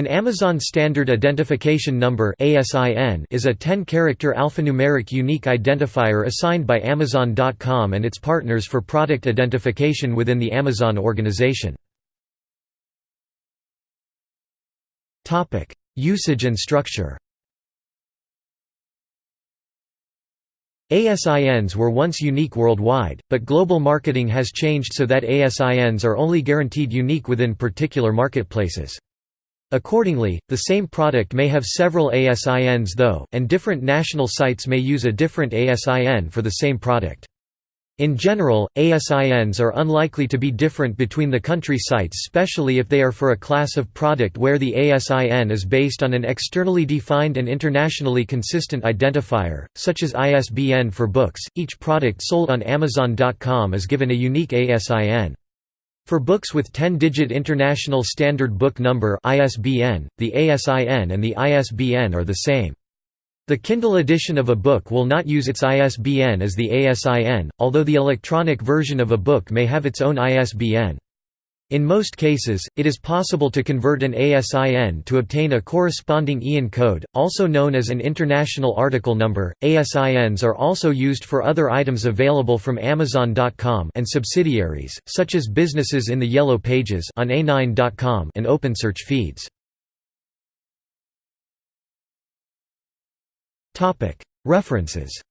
An Amazon Standard Identification Number is a 10-character alphanumeric unique identifier assigned by Amazon.com and its partners for product identification within the Amazon organization. Usage and structure ASINs were once unique worldwide, but global marketing has changed so that ASINs are only guaranteed unique within particular marketplaces. Accordingly, the same product may have several ASINs though, and different national sites may use a different ASIN for the same product. In general, ASINs are unlikely to be different between the country sites especially if they are for a class of product where the ASIN is based on an externally defined and internationally consistent identifier, such as ISBN for books. Each product sold on Amazon.com is given a unique ASIN. For books with 10-digit International Standard Book Number (ISBN), the ASIN and the ISBN are the same. The Kindle edition of a book will not use its ISBN as the ASIN, although the electronic version of a book may have its own ISBN. In most cases, it is possible to convert an ASIN to obtain a corresponding EAN code, also known as an International Article Number. ASINs are also used for other items available from Amazon.com and subsidiaries, such as businesses in the Yellow Pages on A9.com and OpenSearch feeds. References